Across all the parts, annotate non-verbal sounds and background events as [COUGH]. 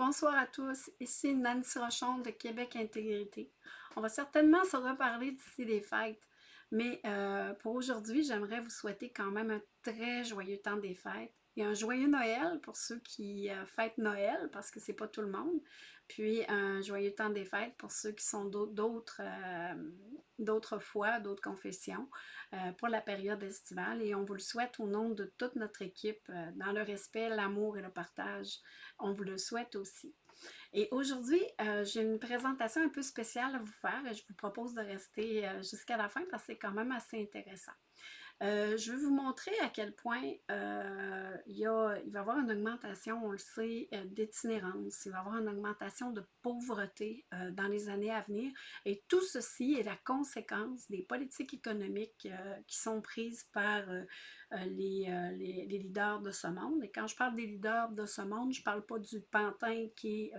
Bonsoir à tous, ici Nancy Rochon de Québec Intégrité. On va certainement se reparler d'ici les fêtes, mais euh, pour aujourd'hui, j'aimerais vous souhaiter quand même un très joyeux temps des fêtes un joyeux Noël pour ceux qui euh, fêtent Noël, parce que c'est pas tout le monde, puis un joyeux temps des fêtes pour ceux qui sont d'autres euh, d'autres fois, d'autres confessions euh, pour la période estivale et on vous le souhaite au nom de toute notre équipe dans le respect, l'amour et le partage. On vous le souhaite aussi. Et aujourd'hui, j'ai une présentation un peu spéciale à vous faire et je vous propose de rester jusqu'à la fin parce que c'est quand même assez intéressant. Euh, je vais vous montrer à quel point euh, il, y a, il, va y avoir une augmentation, on le sait, euh, d'itinérance. Il va y avoir une augmentation de pauvreté dans les années à venir. Et tout ceci est la conséquence des politiques économiques qui sont prises par les, les, les, leaders de ce monde. Et quand je parle des leaders de ce monde, je ne parle pas du pantin qui est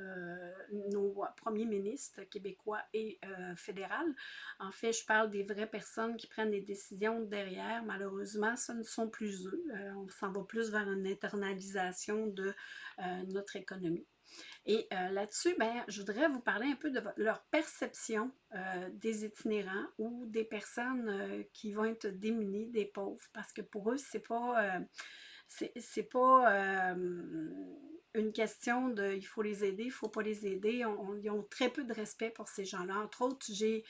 nos premiers ministres québécois et fédéral. En fait, je parle des vraies personnes qui prennent des décisions derrière, malheureusement, ce ne sont plus eux. Euh, on s'en va plus vers une internalisation de euh, notre économie. Et euh, là-dessus, ben, je voudrais vous parler un peu de leur perception des itinérants ou des personnes qui vont être démunies, des pauvres, parce que pour eux, c'est pas c'est pas une question de il faut les aider, il faut pas les aider. ils ont très peu de respect pour ces gens-là. Entre autres, j'ai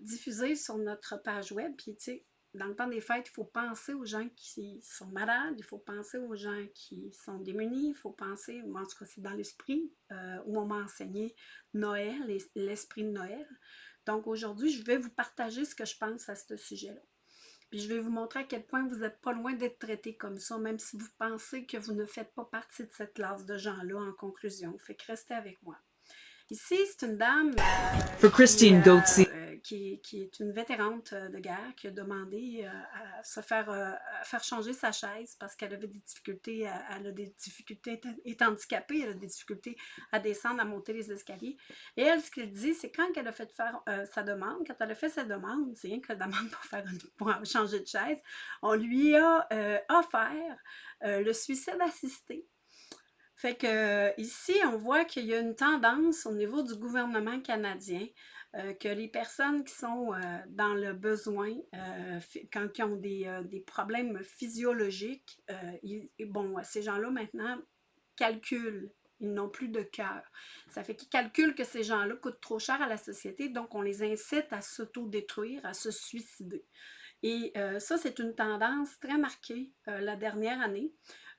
diffusé sur notre page web, puis tu sais, dans le temps des fêtes, il faut penser aux gens qui sont malades, il faut penser aux gens qui sont démunis, il faut penser, en tout cas c'est dans l'esprit, euh, où on m'a enseigné Noël, l'esprit de Noël. Donc aujourd'hui, je vais vous partager ce que je pense à ce sujet-là. Puis je vais vous montrer à quel point vous n'êtes pas loin d'être traité comme ça, même si vous pensez que vous ne faites pas partie de cette classe de gens-là en conclusion. Fait que restez avec moi. Ici, c'est une dame euh, Christine qui, euh, qui, qui, est une vétérante euh, de guerre qui a demandé à se faire, à faire changer sa chaise parce qu'elle avait des difficultés, elle a des difficultés, est handicapée, elle a des difficultés à descendre, à monter les escaliers. Et elle, ce qu'elle dit, c'est quand elle a fait faire sa demande, quand elle a fait sa demande, c'est rien que la demande pour, faire pour changer de chaise, on lui a offert le suicide assisté fait que ici, on voit qu'il y a une tendance au niveau du gouvernement canadien euh, que les personnes qui sont euh, dans le besoin, euh, quand ils ont des, problèmes physiologiques, bon, ces gens-là maintenant calculent ils n'ont plus de cœur. Ça fait qu'ils calculent que ces gens-là coûtent trop cher à la société, donc on les incite à s'auto-détruire, à se suicider. Et ça, c'est une tendance très marquée la dernière année.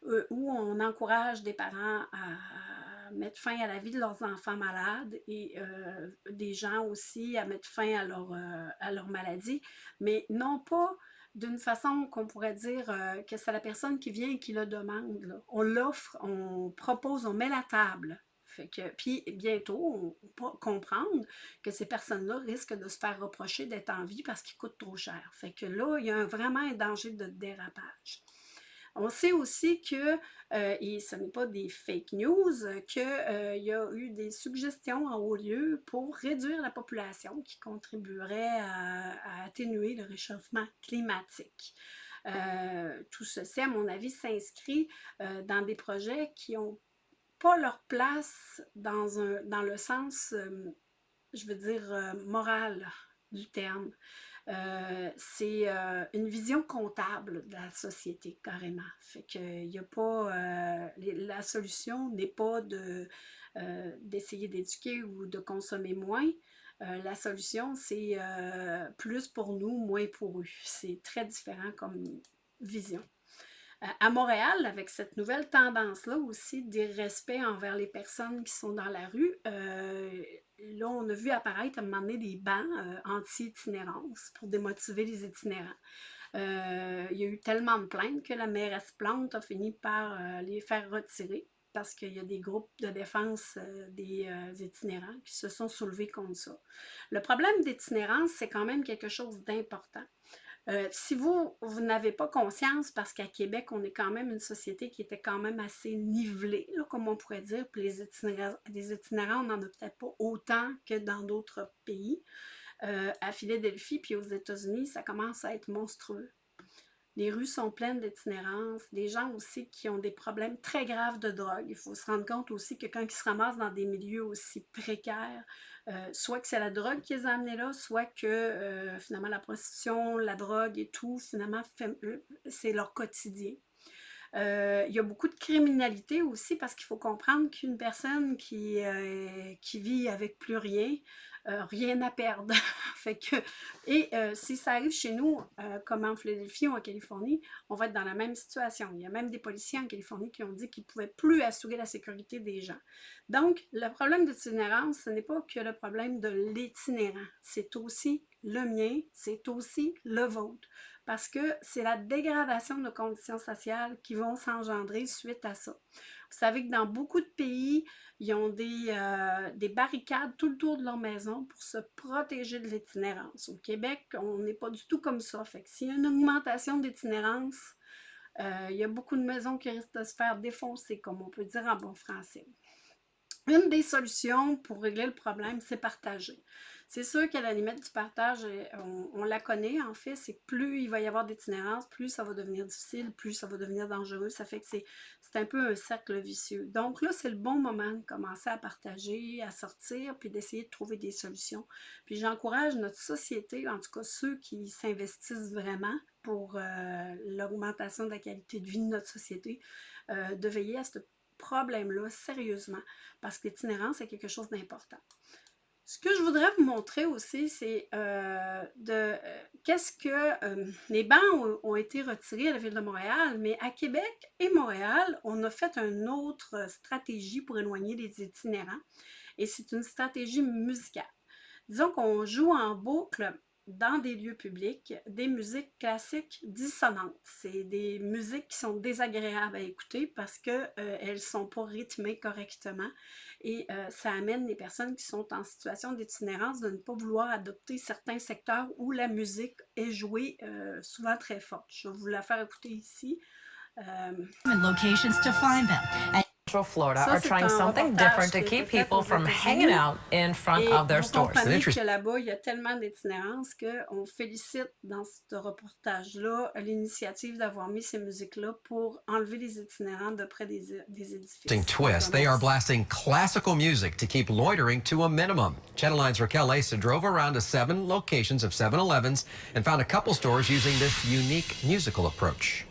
Euh, où on encourage des parents à mettre fin à la vie de leurs enfants malades et euh, des gens aussi à mettre fin à leur, euh, à leur maladie, mais non pas d'une façon qu'on pourrait dire que c'est la personne qui vient et qui le demande. On l'offre, on propose, on met la table. Fait que, puis bientôt, on va comprendre que ces personnes-là risquent de se faire reprocher d'être en vie parce qu'ils coûtent trop cher. Fait que là, il y a vraiment un danger de dérapage. On sait aussi que, euh, et ce n'est pas des fake news, qu'il euh, y a eu des suggestions en haut lieu pour réduire la population qui contribuerait à, atténuer le réchauffement climatique. Euh, tout ceci, à mon avis, s'inscrit dans des projets qui n'ont pas leur place dans, un, dans le sens, je veux dire, moral du terme. Euh, c'est euh, une vision comptable de la société, carrément. Fait que y a pas... Euh, la solution n'est pas de d'essayer d'éduquer ou de consommer moins. la solution, c'est plus pour nous, moins pour eux. C'est très différent comme vision. à Montréal, avec cette nouvelle tendance-là aussi d'irrespect envers les personnes qui sont dans la rue, là, on a vu apparaître à un moment donné des bancs euh, anti-itinérance pour démotiver les itinérants. Euh, il y a eu tellement de plaintes que la mairesse Plante a fini par euh, les faire retirer parce qu'il y a des groupes de défense des itinérants qui se sont soulevés contre ça. Le problème d'itinérance, c'est quand même quelque chose d'important. Euh, si vous, vous n'avez pas conscience, parce qu'à Québec, on est quand même une société qui était quand même assez nivelée, comme on pourrait dire, puis les itinérants, les itinérants on n'en a peut-être pas autant que dans d'autres pays. Euh, à Philadelphie puis aux États-Unis, ça commence à être monstrueux. Les rues sont pleines d'itinérance, des gens aussi qui ont des problèmes très graves de drogue. Il faut se rendre compte aussi que quand ils se ramassent dans des milieux aussi précaires, euh, soit que c'est la drogue qui les a amenés là, soit que euh, finalement la prostitution, la drogue et tout, finalement, c'est leur quotidien. Euh, il y a beaucoup de criminalité aussi parce qu'il faut comprendre qu'une personne qui, qui vit avec plus rien, euh, rien à perdre. [LAUGHS] fait que, et euh, si ça arrive chez nous, euh, comme en Philadelphie ou en Californie, on va être dans la même situation. Il y a même des policiers en Californie qui ont dit qu'ils ne pouvaient plus assurer la sécurité des gens. Donc, le problème d'itinérance, ce n'est pas que le problème de l'itinérant, c'est aussi le mien, c'est aussi le vôtre parce que c'est la dégradation de nos conditions sociales qui vont s'engendrer suite à ça. Vous savez que dans beaucoup de pays, ils ont des, euh, des barricades tout le tour de leur maison pour se protéger de l'itinérance. Au Québec, on n'est pas du tout comme ça. Fait que s'il y a une augmentation d'itinérance, euh, il y a beaucoup de maisons qui risquent de se faire défoncer, comme on peut dire en bon français. Une des solutions pour régler le problème, c'est partager. C'est sûr qu'à la limite du partage, euh, on, la connaît en fait, c'est plus il va y avoir d'itinérance, plus ça va devenir difficile, plus ça va devenir dangereux. Ça fait que c'est un peu un cercle vicieux. Donc là, c'est le bon moment de commencer à partager, à sortir, puis d'essayer de trouver des solutions. Puis j'encourage notre société, en tout cas ceux qui s'investissent vraiment pour euh, l'augmentation de la qualité de vie de notre société, euh, de veiller à ce problème-là sérieusement, parce que l'itinérance est quelque chose d'important. Ce que je voudrais vous montrer aussi, c'est euh, de euh, qu'est-ce que euh, les bancs ont, été retirés à la Ville de Montréal, mais à Québec et Montréal, on a fait une autre stratégie pour éloigner les itinérants, et c'est une stratégie musicale. Disons qu'on joue en boucle dans des lieux publics des musiques classiques dissonantes. C'est des musiques qui sont désagréables à écouter parce qu'elles euh, ne sont pas rythmées correctement et euh, ça amène les personnes qui sont en situation d'itinérance de ne pas vouloir adopter certains secteurs où la musique est jouée euh, souvent très forte. Je vais vous la faire écouter ici. Locations to find. Florida are trying something different to keep people from hanging out in front of their stores. que là-bas, il y a tellement d'itinérance qu'on félicite dans ce reportage-là l'initiative d'avoir mis ces musiques-là pour enlever les itinérants de près des, des édifices. Twist, they are blasting classical music to keep loitering to a minimum. Channel 9's Raquel Asa drove around to seven locations of 7-Elevens and found a couple stores using this unique musical approach.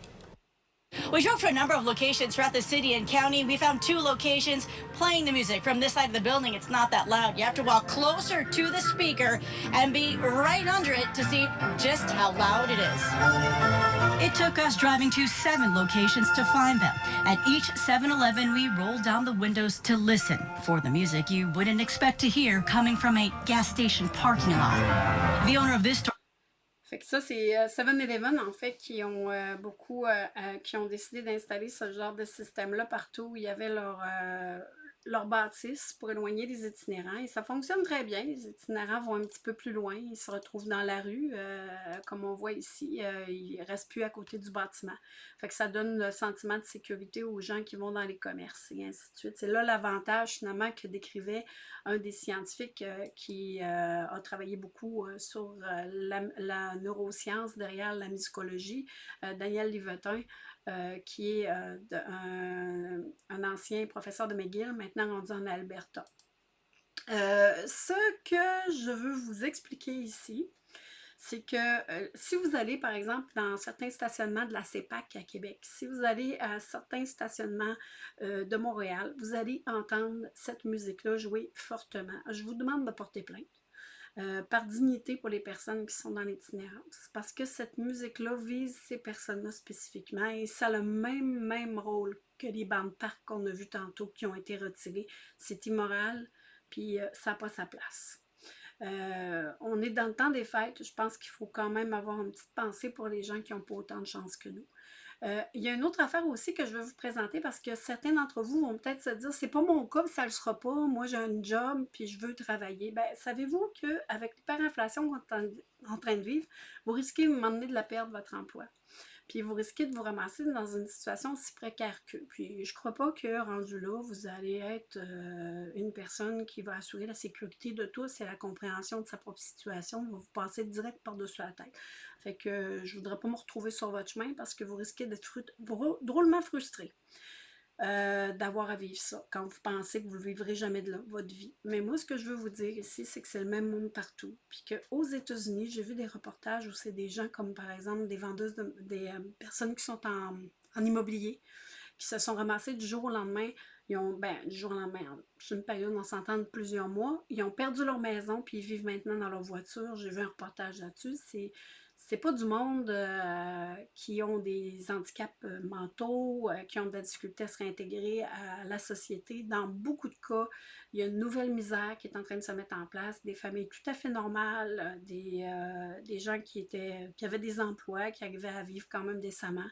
We drove to a number of locations throughout the city and county. We found two locations playing the music from this side of the building. It's not that loud. You have to walk closer to the speaker and be right under it to see just how loud it is. It took us driving to seven locations to find them. At each 7-Eleven, we rolled down the windows to listen for the music you wouldn't expect to hear coming from a gas station parking lot. The owner of this store Ça, c'est 7-Eleven, euh, en fait, qui ont euh, beaucoup, euh, qui ont décidé d'installer ce genre de système-là partout où il y avait leur, leur bâtisse pour éloigner les itinérants. Et ça fonctionne très bien. Les itinérants vont un petit peu plus loin. Ils se retrouvent dans la rue, euh, comme on voit ici. Euh, ils ne restent plus à côté du bâtiment. Fait que ça donne le sentiment de sécurité aux gens qui vont dans les commerces et ainsi de suite. C'est là l'avantage finalement que décrivait un des scientifiques euh, qui a travaillé beaucoup sur la, la, neuroscience derrière la musicologie, Daniel Livetin. Euh, qui est euh, un, ancien professeur de McGill, maintenant rendu en Alberta. Euh, ce que je veux vous expliquer ici, c'est que si vous allez, par exemple, dans certains stationnements de la CEPAC à Québec, si vous allez à certains stationnements de Montréal, vous allez entendre cette musique-là jouer fortement. Je vous demande de porter plainte. Euh, par dignité pour les personnes qui sont dans l'itinérance. Parce que cette musique-là vise ces personnes-là spécifiquement et ça a le même, rôle que les bandes parcs qu'on a vus tantôt qui ont été retirées. C'est immoral, puis euh, ça n'a pas sa place. Euh, on est dans le temps des fêtes, je pense qu'il faut quand même avoir une petite pensée pour les gens qui n'ont pas autant de chance que nous. Euh, il y a une autre affaire aussi que je veux vous présenter parce que certains d'entre vous vont peut-être se dire c'est pas mon cas, ça le sera pas, moi j'ai un job puis je veux travailler. Ben, savez-vous qu'avec l'hyperinflation en train de vivre, vous risquez de m'emmener de la perdre votre emploi. puis vous risquez de vous ramasser dans une situation aussi précaire que. Puis je crois pas que rendu là, vous allez être euh, une personne qui va assurer la sécurité de tous et la compréhension de sa propre situation, vous vous passez direct par-dessus la tête. Fait que je voudrais pas me retrouver sur votre chemin parce que vous risquez d'être drôlement frustré. Euh, d'avoir à vivre ça, quand vous pensez que vous ne vivrez jamais de votre vie. Mais moi, ce que je veux vous dire ici, c'est que c'est le même monde partout. Puis qu'aux États-Unis, j'ai vu des reportages où c'est des gens comme, par exemple, des vendeuses, des euh, personnes qui sont en, immobilier, qui se sont ramassées du jour au lendemain. Ils ont, ben, du jour au lendemain, c'est une période, on s'entend de plusieurs mois. Ils ont perdu leur maison, puis ils vivent maintenant dans leur voiture. J'ai vu un reportage là-dessus. C'est c'est pas du monde euh, qui ont des handicaps euh, mentaux, euh, qui ont de la difficulté à se réintégrer à la société. Dans beaucoup de cas, il y a une nouvelle misère qui est en train de se mettre en place, des familles tout à fait normales, des, des gens qui, étaient, qui avaient des emplois, qui arrivaient à vivre quand même décemment.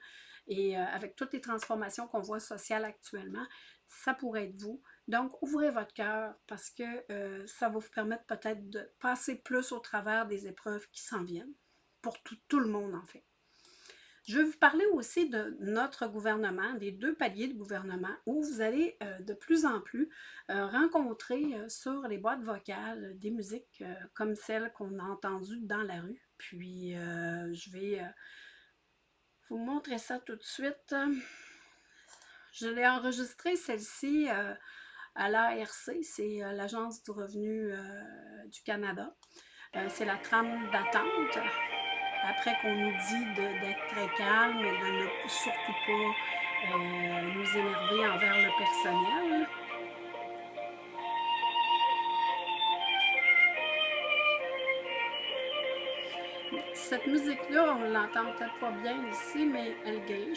Et avec toutes les transformations qu'on voit sociales actuellement, ça pourrait être vous. Donc, ouvrez votre cœur parce que ça va vous permettre peut-être de passer plus au travers des épreuves qui s'en viennent pour tout, le monde, en fait. Je vais vous parler aussi de notre gouvernement, des deux paliers de gouvernement, où vous allez euh, de plus en plus euh, rencontrer euh, sur les boîtes vocales des musiques comme celles qu'on a entendues dans la rue. Puis, je vais vous montrer ça tout de suite. Je l'ai enregistré, celle-ci, à l'ARC, c'est l'Agence du revenu du Canada. c'est la trame d'attente après qu'on nous dit d'être très calme et de ne surtout pas euh, nous énerver envers le personnel. Cette musique-là, on l'entend peut-être pas bien ici, mais elle. Euh,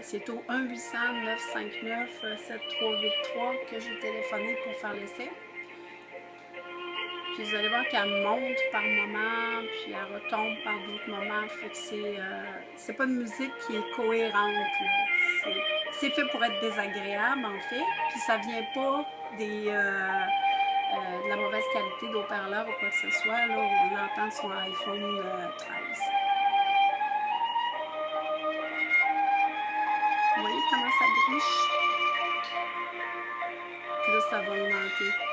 c'est au 1-800-959-7383 que j'ai téléphoné pour faire l'essai. Puis vous allez voir qu'elle monte par moments, puis elle retombe par d'autres moments. Fait que c'est euh, pas une musique qui est cohérente. C'est fait pour être désagréable, en fait. Puis ça vient pas des, euh, euh, de la mauvaise qualité d'haut-parleur ou quoi que ce soit. Là, on l'entend sur iPhone 13. Vous voyez comment ça griche? Puis là, ça va augmenter.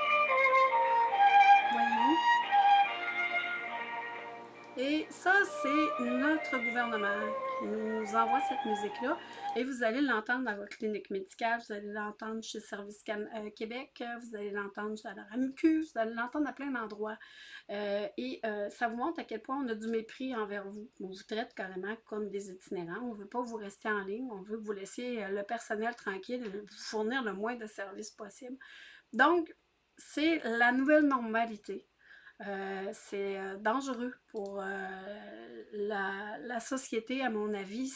Et ça, c'est notre gouvernement qui nous envoie cette musique-là. Et vous allez l'entendre dans votre clinique médicale, vous allez l'entendre chez Service euh, Québec, vous allez l'entendre à la RAMQ, vous allez l'entendre à plein d'endroits. Euh, et euh, ça vous montre à quel point on a du mépris envers vous. On vous traite carrément comme des itinérants. On ne veut pas vous rester en ligne. On veut que vous laissiez le personnel tranquille et vous fournir le moins de services possible. Donc, c'est la nouvelle normalité. Euh, c'est euh, dangereux pour euh, la, société, à mon avis,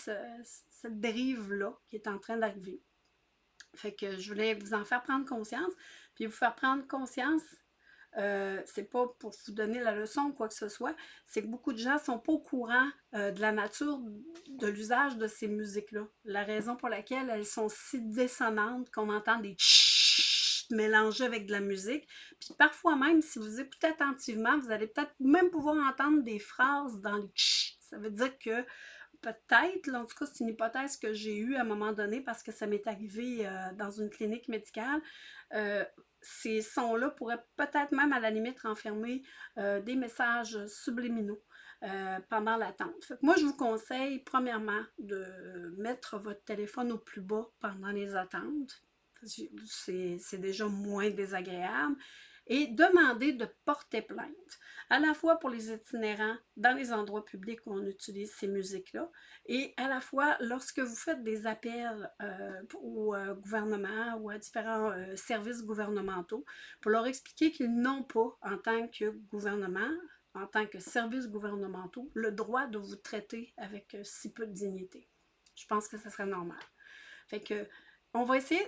cette dérive-là qui est en train d'arriver. Fait que je voulais vous en faire prendre conscience, puis vous faire prendre conscience, c'est pas pour vous donner la leçon ou quoi que ce soit, c'est que beaucoup de gens sont pas au courant de la nature de l'usage de ces musiques-là. La raison pour laquelle elles sont si dissonantes qu'on entend des mélanger avec de la musique. Puis parfois même, si vous écoutez attentivement, vous allez peut-être même pouvoir entendre des phrases dans les ch. Ça veut dire que peut-être, en tout cas c'est une hypothèse que j'ai eue à un moment donné parce que ça m'est arrivé euh, dans une clinique médicale, euh, ces sons-là pourraient peut-être même à la limite renfermer euh, des messages subliminaux. pendant l'attente. Moi, je vous conseille premièrement de mettre votre téléphone au plus bas pendant les attentes c'est déjà moins désagréable, et demander de porter plainte, à la fois pour les itinérants dans les endroits publics où on utilise ces musiques-là, et à la fois lorsque vous faites des appels euh, au euh, gouvernement ou à différents euh, services gouvernementaux, pour leur expliquer qu'ils n'ont pas, en tant que gouvernement, en tant que services gouvernementaux, le droit de vous traiter avec si peu de dignité. Je pense que ce serait normal. Fait que, on va essayer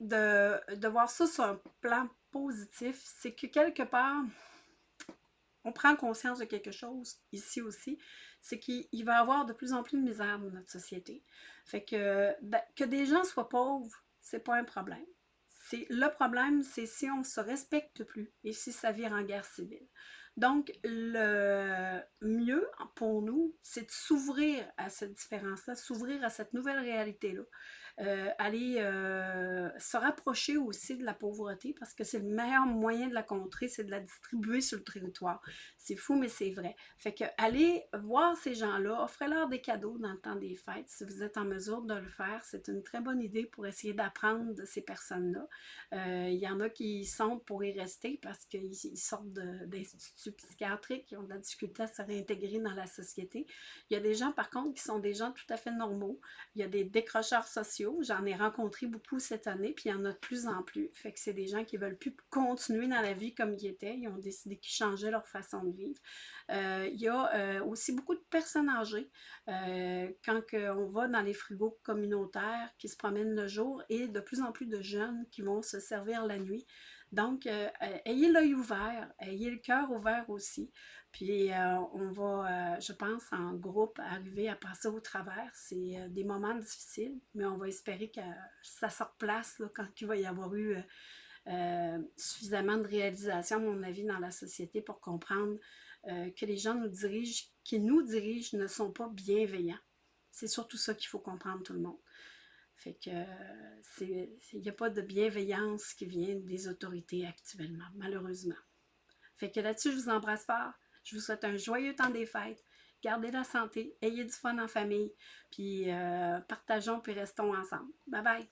de, voir ça sur un plan positif, c'est que quelque part, on prend conscience de quelque chose, ici aussi, c'est qu'il va y avoir de plus en plus de misère dans notre société. Fait que, ben, que des gens soient pauvres, c'est pas un problème. Le problème, c'est si on ne se respecte plus et si ça vire en guerre civile. Donc, le mieux pour nous, c'est de s'ouvrir à cette différence-là, s'ouvrir à cette nouvelle réalité-là. Euh, aller euh, se rapprocher aussi de la pauvreté parce que c'est le meilleur moyen de la contrer, c'est de la distribuer sur le territoire. C'est fou, mais c'est vrai. Fait que allez voir ces gens-là, offrez-leur des cadeaux dans le temps des fêtes. Si vous êtes en mesure de le faire, c'est une très bonne idée pour essayer d'apprendre de ces personnes-là. Euh, il y en a qui sont pour y rester parce qu'ils sortent d'instituts psychiatriques, qui ont de la difficulté à se réintégrer dans la société. Il y a des gens, par contre, qui sont des gens tout à fait normaux. Il y a des décrocheurs sociaux J'en ai rencontré beaucoup cette année, puis il y en a de plus en plus. Fait que c'est des gens qui veulent plus continuer dans la vie comme ils étaient. Ils ont décidé qu'ils changeaient leur façon de vivre. Euh, il y a euh, aussi beaucoup de personnes âgées. Euh, quand on va dans les frigos communautaires qui se promènent le jour et de plus en plus de jeunes qui vont se servir la nuit. Donc, ayez l'œil ouvert, ayez le cœur ouvert aussi. Puis euh, on va, euh, je pense, en groupe, arriver à passer au travers. C'est euh, des moments difficiles, mais on va espérer que ça se replace quand il va y avoir eu suffisamment de réalisation, à mon avis, dans la société pour comprendre que les gens qui nous dirigent, ne sont pas bienveillants. C'est surtout ça qu'il faut comprendre tout le monde. Fait que il n'y a pas de bienveillance qui vient des autorités actuellement, malheureusement. Fait que là-dessus, je vous embrasse fort. Je vous souhaite un joyeux temps des fêtes. Gardez la santé, ayez du fun en famille, puis euh, partageons puis restons ensemble. Bye bye!